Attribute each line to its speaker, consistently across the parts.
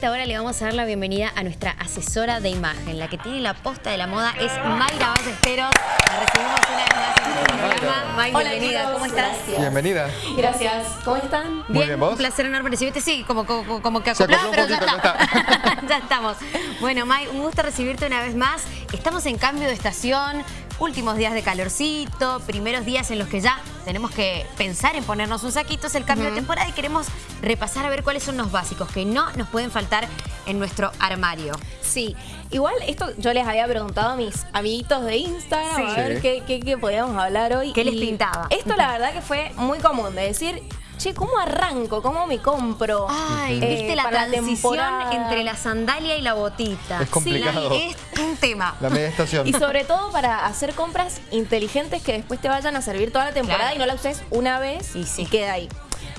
Speaker 1: esta hora le vamos a dar la bienvenida a nuestra asesora de imagen. La que tiene la posta de la moda es Mayra Ballesteros. La recibimos una vez más en nuestro programa. May,
Speaker 2: Hola,
Speaker 1: bienvenida. ¿Cómo estás?
Speaker 2: Gracias.
Speaker 3: Bienvenida.
Speaker 2: Gracias. ¿Cómo están?
Speaker 3: Muy bien, ¿vos?
Speaker 1: un placer enorme recibirte. Sí, como, como, como que
Speaker 3: Se
Speaker 1: acoplado, pero ya
Speaker 3: poquito,
Speaker 1: está. ya estamos. Bueno, May, un gusto recibirte una vez más. Estamos en cambio de estación, últimos días de calorcito, primeros días en los que ya tenemos que pensar en ponernos un saquito, es el cambio de temporada y queremos repasar a ver cuáles son los básicos que no nos pueden faltar en nuestro armario.
Speaker 2: Sí. Igual esto yo les había preguntado a mis amiguitos de Instagram
Speaker 1: Sí.
Speaker 2: a ver
Speaker 3: Sí.
Speaker 2: qué, qué- qué podíamos hablar hoy.
Speaker 1: ¿Qué les pintaba?
Speaker 2: Esto la verdad que fue muy común de decir, che, ¿cómo arranco? ¿Cómo me compro?
Speaker 1: Ay,
Speaker 2: eh,
Speaker 1: viste la transición entre la sandalia y la botita.
Speaker 3: Es complicado.
Speaker 1: Sí, es un tema.
Speaker 3: La media estación.
Speaker 2: Y sobre todo para hacer compras inteligentes que después te vayan a servir toda la temporada
Speaker 1: Claro.
Speaker 2: y no la uses una vez
Speaker 1: Y sí.
Speaker 2: y queda ahí.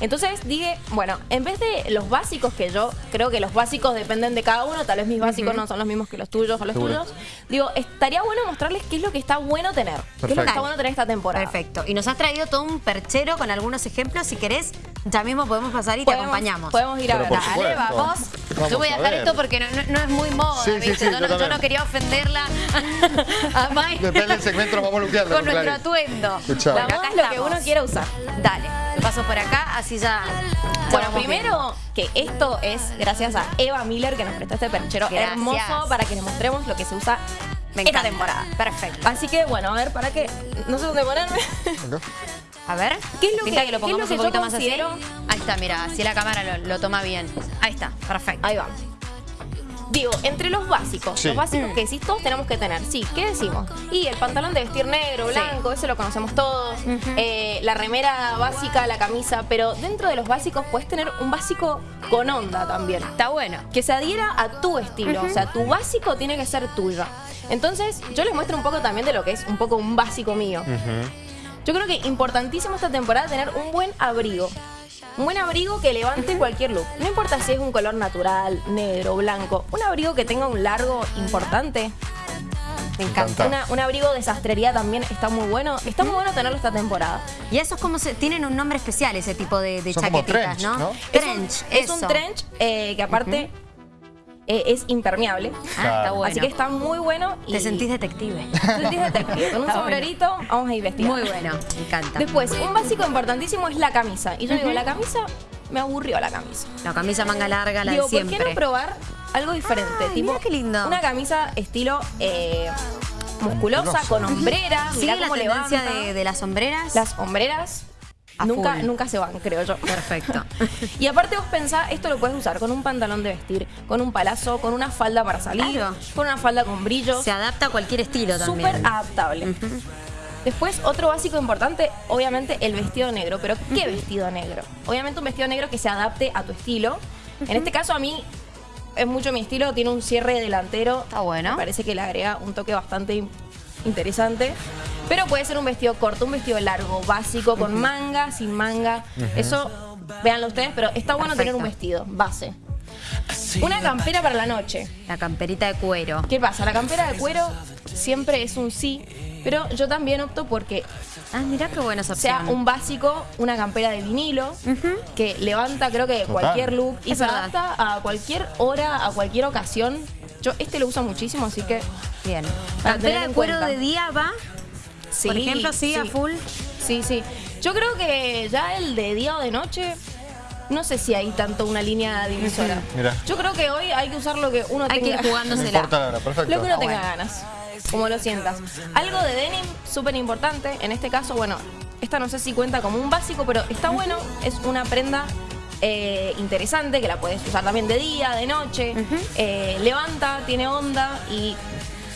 Speaker 2: Entonces dije, bueno, en vez de los básicos que yo creo que los básicos dependen de cada uno, tal vez mis básicos no son los mismos que los tuyos o los
Speaker 3: Seguro.
Speaker 2: tuyos, digo, estaría bueno mostrarles qué es lo que está bueno tener, qué es lo que está bueno tener esta temporada.
Speaker 1: Perfecto. Y nos has traído todo un perchero con algunos ejemplos. Si querés, ya mismo podemos pasar y te acompañamos.
Speaker 2: Podemos ir a ver.
Speaker 1: Dale, vamos.
Speaker 3: Vamos
Speaker 1: Yo voy a
Speaker 3: a
Speaker 1: dejar
Speaker 3: ver.
Speaker 1: esto porque no, no- no es muy moda,
Speaker 3: Sí, sí,
Speaker 1: ¿viste?
Speaker 3: sí,
Speaker 1: yo,
Speaker 3: yo
Speaker 1: no, yo
Speaker 3: también.
Speaker 1: no quería ofenderla a May
Speaker 3: Depende del segmento, nos vamos a luquear.
Speaker 1: con nuestro atuendo.
Speaker 2: La moda es lo que uno quiera usar.
Speaker 1: Dale, paso por acá, así ya.
Speaker 2: Bueno,
Speaker 1: vamos
Speaker 2: primero que esto es gracias a Eva Miller que nos prestó este perchero
Speaker 1: Gracias.
Speaker 2: hermoso para que les mostremos lo que se usa
Speaker 1: Me
Speaker 2: esta temporada.
Speaker 1: Perfecto.
Speaker 2: Así que bueno, a ver, para que no sé dónde ponerme.
Speaker 1: A ver,
Speaker 2: ¿Qué es lo
Speaker 1: Pinta
Speaker 2: que-
Speaker 1: que lo
Speaker 2: qué es lo
Speaker 1: pongamos
Speaker 2: que
Speaker 1: un
Speaker 2: yo
Speaker 1: poquito más así. Ahí está, mira, así la cámara lo, lo toma bien. Ahí está, perfecto.
Speaker 2: Ahí va. Digo, entre los básicos,
Speaker 3: Sí.
Speaker 2: los básicos
Speaker 1: Mm.
Speaker 2: que decís todos tenemos que tener. Sí, ¿qué decimos? Y el pantalón de vestir negro,
Speaker 1: Sí.
Speaker 2: blanco, ese lo conocemos todos. Eh, la remera básica, la camisa, pero dentro de los básicos puedes tener un básico con onda también.
Speaker 1: Está bueno.
Speaker 2: que se adhiera a tu estilo. O sea, tu básico tiene que ser tuyo. Entonces, yo les muestro un poco también de lo que es un poco un básico mío. Yo creo que importantísimo esta temporada tener un buen abrigo. Un buen abrigo que levante cualquier look. No importa si es un color natural, negro, blanco. Un abrigo que tenga un largo importante.
Speaker 1: Me
Speaker 3: encanta.
Speaker 2: Una- un abrigo de sastrería también está muy bueno. Está muy bueno tenerlo esta temporada.
Speaker 1: Y eso es como se, tienen un nombre especial, ese tipo de, de
Speaker 3: Son como
Speaker 1: chaquetitas,
Speaker 3: trench,
Speaker 1: ¿no?
Speaker 3: ¿no?
Speaker 1: Trench,
Speaker 2: Es un trench eh, que aparte eh, es impermeable.
Speaker 1: Ah, está bueno.
Speaker 2: Así que está muy bueno. Y
Speaker 1: Te sentís detective.
Speaker 2: Te sentís detective. Con un
Speaker 1: Está
Speaker 2: sombrerito vamos a investigar.
Speaker 1: Muy bueno, me encanta.
Speaker 2: Después, un básico importantísimo es la camisa. Y yo digo, la camisa, me aburrió la camisa.
Speaker 1: La camisa manga larga, la
Speaker 2: digo,
Speaker 1: de siempre.
Speaker 2: ¿por qué no probar algo diferente?
Speaker 1: Ay,
Speaker 2: tipo,
Speaker 1: mira qué lindo.
Speaker 2: Una camisa estilo eh, musculosa,
Speaker 3: Musculosa.
Speaker 2: con hombreras.
Speaker 1: ¿Sigue
Speaker 2: Mirá
Speaker 1: la
Speaker 2: cómo
Speaker 1: tendencia
Speaker 2: levanta.
Speaker 1: de, de las sombreras?
Speaker 2: Las hombreras
Speaker 1: A
Speaker 2: nunca,
Speaker 1: full.
Speaker 2: nunca se van, creo yo.
Speaker 1: Perfecto.
Speaker 2: Y aparte vos pensás, esto lo puedes usar con un pantalón de vestir, con un palazo, con una falda para salir,
Speaker 1: Claro.
Speaker 2: con una falda con brillos.
Speaker 1: Se adapta a cualquier estilo también.
Speaker 2: Súper adaptable. Después, otro básico importante, obviamente el vestido negro. Pero, ¿qué vestido negro? Obviamente un vestido negro que se adapte a tu estilo. En este caso, a mí es mucho mi estilo, tiene un cierre delantero.
Speaker 1: Está bueno.
Speaker 2: Me parece que le agrega un toque bastante in- interesante. Pero puede ser un vestido corto, un vestido largo, básico, con manga, sin manga. Eso, véanlo ustedes, pero está bueno tener un vestido, base. Una campera para la noche.
Speaker 1: La camperita de cuero.
Speaker 2: ¿Qué pasa? La campera de cuero siempre es un sí, pero yo también opto porque
Speaker 1: Ah, mirá qué buena esa opción.
Speaker 2: sea un básico, una campera de vinilo, que levanta creo que
Speaker 3: Total.
Speaker 2: cualquier look y
Speaker 1: Es
Speaker 2: se
Speaker 1: verdad.
Speaker 2: adapta a cualquier hora, a cualquier ocasión. Yo este lo uso muchísimo, así que
Speaker 1: Bien. Campera de cuero
Speaker 2: cuenta.
Speaker 1: de día va,
Speaker 2: sí.
Speaker 1: por ejemplo, sí, a full.
Speaker 2: Sí, sí. Yo creo que ya el de día o de noche, no sé si hay tanto una línea divisora.
Speaker 3: Mira.
Speaker 2: Yo creo que hoy hay que usar lo que uno
Speaker 1: Hay que
Speaker 2: tenga.
Speaker 1: ir
Speaker 3: No
Speaker 1: jugándosela.
Speaker 3: importa la hora, perfecto.
Speaker 2: Lo que uno
Speaker 1: Ah,
Speaker 2: tenga
Speaker 1: bueno.
Speaker 2: ganas, como lo sientas. Algo de denim, súper importante. En este caso, bueno, esta no sé si cuenta como un básico, pero está bueno. Es una prenda eh, interesante que la puedes usar también de día, de noche. Eh, levanta, tiene onda y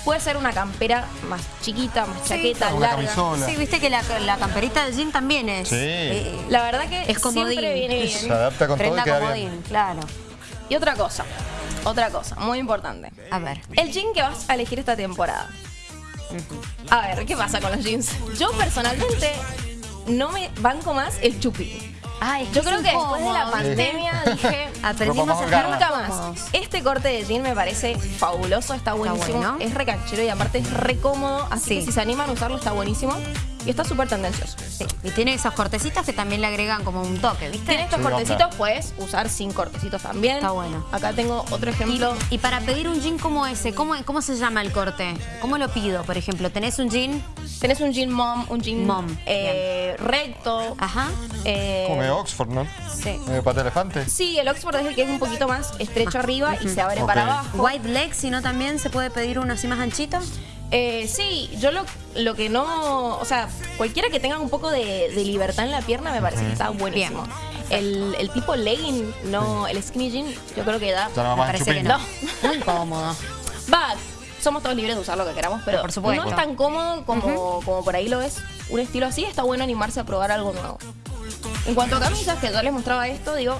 Speaker 2: puede ser una campera más chiquita, más chaqueta,
Speaker 3: Una
Speaker 2: larga.
Speaker 3: camisola.
Speaker 1: Sí, viste que la, la camperita de jean también es.
Speaker 3: Sí.
Speaker 1: eh,
Speaker 2: La verdad que
Speaker 1: es comodín.
Speaker 2: siempre viene bien.
Speaker 3: Se adapta con todo y
Speaker 1: Prenda
Speaker 3: queda
Speaker 1: comodín,
Speaker 3: bien.
Speaker 1: claro.
Speaker 2: Y otra cosa, otra cosa, muy importante.
Speaker 1: A ver.
Speaker 2: El jean que vas a elegir esta temporada. A ver, ¿qué pasa con los jeans? Yo personalmente no me banco más el chupi.
Speaker 1: Ah, es
Speaker 2: Yo creo que después de la pandemia dije,
Speaker 1: Aprendimos a
Speaker 3: holgada.
Speaker 2: nunca más. Este corte de jean me parece fabuloso, está buenísimo,
Speaker 1: bueno.
Speaker 2: es recanchero y aparte es re cómodo, así
Speaker 1: Sí.
Speaker 2: que si se animan a usarlo está buenísimo. Y está súper tendencioso.
Speaker 1: Sí, Y tiene esos cortecitos que también le agregan como un toque, ¿viste?
Speaker 2: Tiene estos
Speaker 3: Sí,
Speaker 2: cortecitos, puedes usar sin cortecitos también.
Speaker 1: Está bueno.
Speaker 2: Acá tengo otro ejemplo.
Speaker 1: y para pedir un jean como ese, ¿cómo, ¿cómo se llama el corte? ¿Cómo lo pido, por ejemplo? ¿Tenés un jean?
Speaker 2: Tenés un jean mom, un jean
Speaker 1: Mom,
Speaker 2: eh, recto.
Speaker 1: Ajá.
Speaker 2: eh,
Speaker 3: Como medio Oxford, ¿no?
Speaker 1: Sí.
Speaker 3: Medio pata elefante.
Speaker 2: sí, el Oxford es el que es un poquito más estrecho arriba y se abre para abajo.
Speaker 1: White leg, si no también se puede pedir uno así más anchito.
Speaker 2: Eh, sí, yo lo, lo que no. O sea, cualquiera que tenga un poco de, de libertad en la pierna me parece que está buenísimo. El, el tipo legging, no, el skinny jean, yo creo que da.
Speaker 3: No
Speaker 1: Me
Speaker 3: más
Speaker 1: parece que no. Muy cómodo.
Speaker 2: Va, somos todos libres de usar lo que queramos, pero
Speaker 1: Por supuesto.
Speaker 2: no es tan cómodo como, como por ahí lo es. Un estilo así está bueno animarse a probar algo nuevo. En cuanto a camisas, que yo les mostraba esto, digo,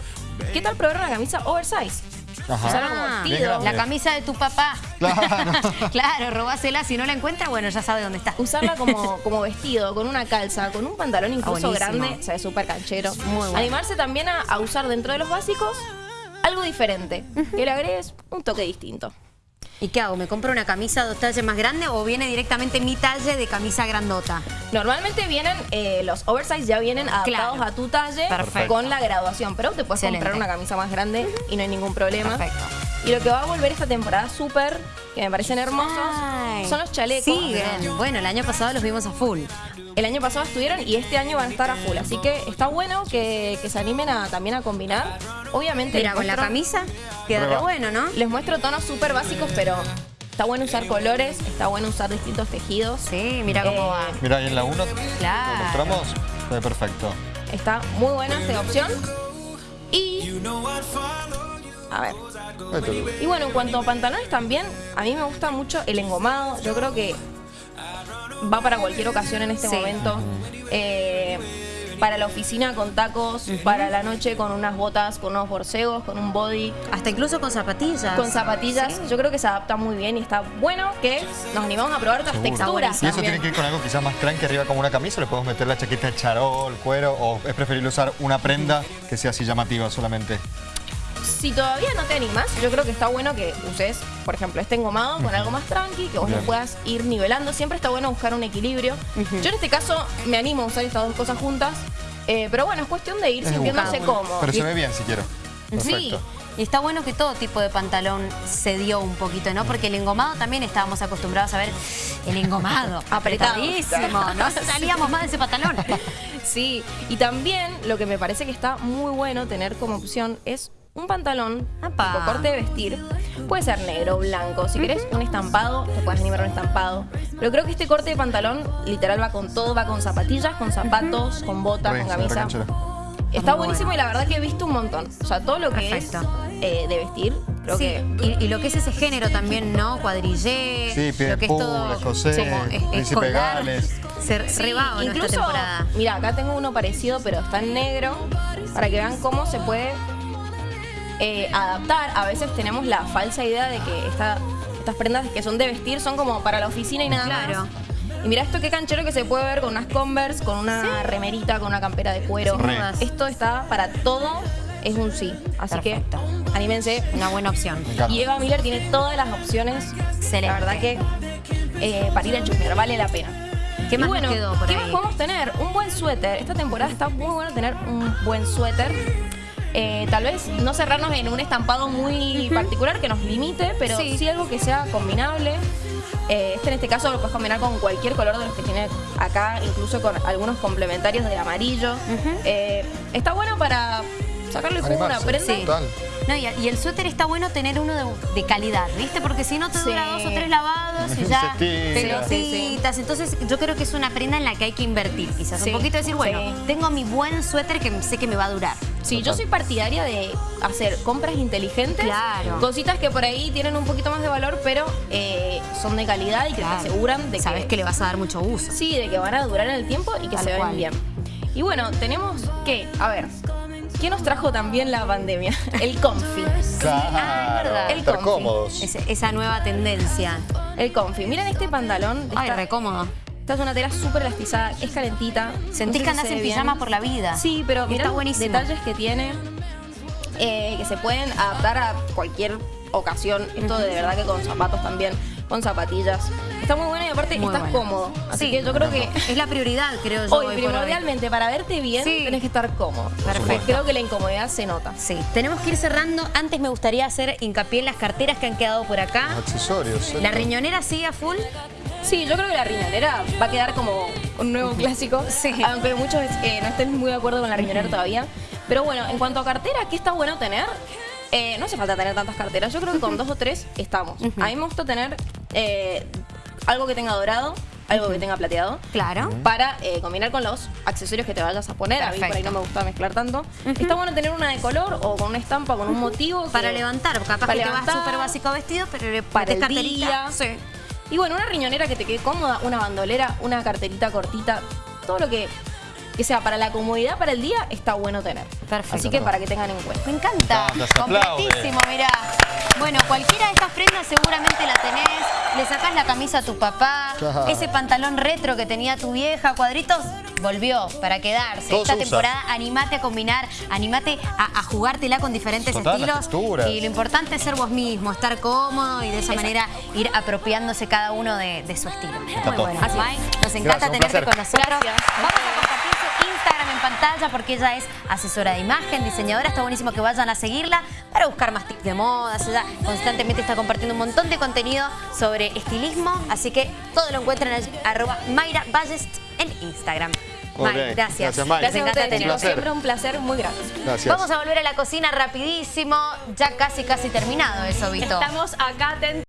Speaker 2: ¿qué tal probar una camisa oversize?
Speaker 3: Ajá.
Speaker 2: Usarla como
Speaker 1: Ah,
Speaker 2: vestido.
Speaker 1: La camisa de tu papá.
Speaker 3: Claro.
Speaker 1: claro, robásela. Si no la encuentra, bueno, ya sabe dónde está.
Speaker 2: Usarla como, como vestido, con una calza, con un pantalón incluso
Speaker 1: buenísimo.
Speaker 2: grande, se ve súper canchero.
Speaker 1: Muy bueno.
Speaker 2: Animarse también a, a usar dentro de los básicos algo diferente, que le agregues un toque distinto.
Speaker 1: ¿Y qué hago? ¿Me compro una camisa dos talles más grande o viene directamente mi talle de camisa grandota?
Speaker 2: Normalmente vienen, eh, los oversize ya vienen adaptados
Speaker 1: Claro.
Speaker 2: a tu talle
Speaker 1: Perfecto.
Speaker 2: con la graduación, pero te puedes
Speaker 1: Excelente.
Speaker 2: comprar una camisa más grande y no hay ningún problema.
Speaker 1: Perfecto.
Speaker 2: Y lo que va a volver esta temporada súper, que me parecen hermosos,
Speaker 1: Ay.
Speaker 2: son los chalecos.
Speaker 1: Siguen. Bueno, el año pasado los vimos a full.
Speaker 2: El año pasado estuvieron y este año van a estar a full. Así que está bueno que, que se animen a, también a combinar. Obviamente.
Speaker 1: Mira, con la camisa queda re bueno, ¿no?
Speaker 2: Les muestro tonos súper básicos, pero está bueno usar colores, está bueno usar distintos tejidos.
Speaker 1: Sí, mira cómo
Speaker 2: Eh,
Speaker 1: va.
Speaker 3: Mira, ahí en la 1
Speaker 1: Claro.
Speaker 3: lo mostramos. Ve perfecto.
Speaker 2: Está muy buena esta opción. Y. A ver. Y bueno, en cuanto a pantalones también, a mí me gusta mucho el engomado. Yo creo que va para cualquier ocasión en este
Speaker 1: Sí.
Speaker 2: momento. Eh, para la oficina con tacos, para la noche con unas botas, con unos borcegos, con un body,
Speaker 1: Hasta incluso con zapatillas.
Speaker 2: con zapatillas.
Speaker 1: Sí.
Speaker 2: Yo creo que se adapta muy bien y está bueno que nos animamos a probar otras
Speaker 3: Seguro.
Speaker 2: texturas.
Speaker 3: Y eso
Speaker 2: también.
Speaker 3: tiene que ir con algo quizás más tranqui arriba como una camisa, le podemos meter la chaqueta de charol, cuero, o es preferible usar una prenda que sea así llamativa solamente.
Speaker 2: Si todavía no te animas, yo creo que está bueno que uses, por ejemplo, este engomado con algo más tranqui, que vos lo puedas ir nivelando. Siempre está bueno buscar un equilibrio. Yo en este caso me animo a usar estas dos cosas juntas, eh, pero bueno, es cuestión de ir
Speaker 3: Es
Speaker 2: sintiéndose cómodo.
Speaker 3: Pero se ve bien si quiero.
Speaker 1: Sí. Y está bueno que todo tipo de pantalón se dio un poquito, ¿no? Porque el engomado también estábamos acostumbrados a ver el engomado.
Speaker 2: Apretado.
Speaker 1: Apretadísimo. No salíamos más de ese pantalón.
Speaker 2: Sí, y también lo que me parece que está muy bueno tener como opción es un pantalón
Speaker 1: Apa.
Speaker 2: tipo corte de vestir. Puede ser negro, blanco. Si querés un estampado, te puedes animar a un estampado. Pero creo que este corte de pantalón literal va con todo, va con zapatillas, con zapatos, con botas,
Speaker 3: Re,
Speaker 2: con camisa. Está
Speaker 1: Muy
Speaker 2: buenísimo
Speaker 1: bueno.
Speaker 2: y la verdad que he visto un montón. O sea, todo lo que
Speaker 1: Perfecto.
Speaker 2: es eh, de vestir, creo
Speaker 1: Sí,
Speaker 2: que
Speaker 1: y, y lo que es ese género también, ¿no? Cuadrillé,
Speaker 3: Sí,
Speaker 1: lo que es todo
Speaker 3: pula, José,
Speaker 1: como es- es
Speaker 3: Príncipe Gales.
Speaker 1: Se
Speaker 2: Sí,
Speaker 1: rebaba en esta
Speaker 2: incluso,
Speaker 1: temporada.
Speaker 2: mira, acá tengo uno parecido, pero está en negro, para que vean cómo se puede eh, adaptar. A veces tenemos la falsa idea de que esta- estas prendas que son de vestir son como para la oficina y nada
Speaker 1: Claro.
Speaker 2: más. Y mira esto qué canchero que se puede ver con unas Converse, con una remerita, con una campera de cuero. Esto está para todo, es un sí. Así
Speaker 1: Perfecto.
Speaker 2: que anímense.
Speaker 1: Una buena opción.
Speaker 2: Y Eva Miller tiene todas las opciones.
Speaker 1: Excelente.
Speaker 2: La verdad que eh, para ir a chusmear vale la pena.
Speaker 1: ¿Qué
Speaker 2: Y
Speaker 1: más
Speaker 2: bueno,
Speaker 1: quedó por
Speaker 2: ¿qué
Speaker 1: ahí?
Speaker 2: más podemos tener? Un buen suéter. Esta temporada está muy bueno tener un buen suéter. Eh, tal vez no cerrarnos en un estampado muy particular que nos limite, pero
Speaker 1: Sí.
Speaker 2: sí, algo que sea combinable. Eh, este en este caso lo puedes combinar con cualquier color de los que tiene acá, incluso con algunos complementarios de amarillo. Eh, está bueno para sacarle jugo a una prenda.
Speaker 1: Sí. No, y, y el suéter está bueno tener uno de, de calidad, ¿viste? Porque si no te dura
Speaker 2: Sí.
Speaker 1: dos o tres lavados y ya pelotitas. Entonces yo creo que es una prenda en la que hay que invertir. Quizás
Speaker 2: Sí.
Speaker 1: un poquito decir, bueno,
Speaker 2: Sí.
Speaker 1: tengo mi buen suéter que sé que me va a durar.
Speaker 2: Sí, yo soy partidaria de hacer compras inteligentes.
Speaker 1: Claro.
Speaker 2: Cositas que por ahí tienen un poquito más de valor, pero eh, son de calidad y que
Speaker 1: Claro.
Speaker 2: te aseguran de
Speaker 1: Sabes que le vas a dar mucho uso.
Speaker 2: Sí, de que van a durar en el tiempo y que
Speaker 1: Tal
Speaker 2: se ven bien. Y bueno, tenemos que, a ver, ¿qué nos trajo también la pandemia? El comfy.
Speaker 3: Claro.
Speaker 1: ah, es verdad.
Speaker 2: El
Speaker 3: estar
Speaker 2: comfy.
Speaker 3: cómodos.
Speaker 1: Esa nueva tendencia.
Speaker 2: El comfy. Miren este pantalón.
Speaker 1: Ay, re cómodo.
Speaker 2: esta es una tela súper elastizada, es calentita.
Speaker 1: Sentís
Speaker 2: No
Speaker 1: que
Speaker 2: sé
Speaker 1: andás
Speaker 2: se
Speaker 1: en
Speaker 2: bien.
Speaker 1: pijama por la vida.
Speaker 2: Sí, pero mira los
Speaker 1: buenísimo.
Speaker 2: detalles que tiene, eh, que se pueden adaptar a cualquier ocasión. Esto de verdad que con zapatos también. Con zapatillas. Está muy bueno y aparte
Speaker 1: Muy
Speaker 2: estás
Speaker 1: bueno.
Speaker 2: cómodo. Así
Speaker 1: Sí.
Speaker 2: que yo creo que
Speaker 1: Es la prioridad, creo yo.
Speaker 2: hoy,
Speaker 1: hoy por hoy.
Speaker 2: primordialmente, para verte bien,
Speaker 1: Sí.
Speaker 2: tenés que estar cómodo.
Speaker 1: Perfecto.
Speaker 2: Creo que la incomodidad se nota.
Speaker 1: Sí, tenemos que ir cerrando. Antes me gustaría hacer hincapié en las carteras que han quedado por acá.
Speaker 3: Los accesorios.
Speaker 1: La riñonera sigue a full.
Speaker 2: Sí, yo creo que la riñonera va a quedar como un nuevo clásico.
Speaker 1: Sí.
Speaker 2: Aunque muchos eh, no estén muy de acuerdo con la riñonera todavía. Pero bueno, en cuanto a cartera, ¿qué está bueno tener? Eh, no hace falta tener tantas carteras. Yo creo que con dos o tres estamos. A mí me gusta tener eh, algo que tenga dorado, algo que tenga plateado.
Speaker 1: Claro.
Speaker 2: Para eh, combinar con los accesorios que te vayas a poner. A mí por ahí no me gusta mezclar tanto. Está bueno tener una de color o con una estampa, con un motivo.
Speaker 1: Para
Speaker 2: que-
Speaker 1: levantar, capaz
Speaker 2: para
Speaker 1: que te vas súper básico vestido, pero le
Speaker 2: para el
Speaker 1: carterita.
Speaker 2: día.
Speaker 1: Sí.
Speaker 2: Y bueno, una riñonera que te quede cómoda, una bandolera, una carterita cortita, todo lo que, que sea para la comodidad para el día está bueno tener.
Speaker 1: Perfecto.
Speaker 2: Así que para que tengan en cuenta.
Speaker 1: Me encanta. Completísimo, mirá. Bueno, cualquiera de estas prendas seguramente la tenés. Le sacás la camisa a tu papá.
Speaker 3: Claro.
Speaker 1: Ese pantalón retro que tenía tu vieja, cuadritos, volvió para quedarse.
Speaker 3: Todo
Speaker 1: Esta temporada animate a combinar, animate a, a jugártela con diferentes
Speaker 3: Total,
Speaker 1: estilos. Y lo importante es ser vos mismo, estar cómodo y de esa manera ir apropiándose cada uno de, de su estilo. Muy bueno.
Speaker 2: Así
Speaker 1: Mike, nos encanta
Speaker 3: Gracias,
Speaker 1: tenerte
Speaker 3: placer.
Speaker 1: con nosotros.
Speaker 2: Gracias.
Speaker 1: Vamos a compartir su Instagram en pantalla porque ella es asesora de imagen, diseñadora. Está buenísimo que vayan a seguirla para buscar más tips de modas. Ella constantemente está compartiendo un montón de contenido sobre estilismo. Así que todo lo encuentran en arroba Mayra Ballest en Instagram. May, gracias.
Speaker 3: Gracias, May.
Speaker 2: Gracias a ustedes, chicos. Siempre un placer muy grande.
Speaker 3: Gracias.
Speaker 1: Vamos a volver a la cocina rapidísimo. Ya casi, casi terminado eso, Vito.
Speaker 4: Estamos acá atentos.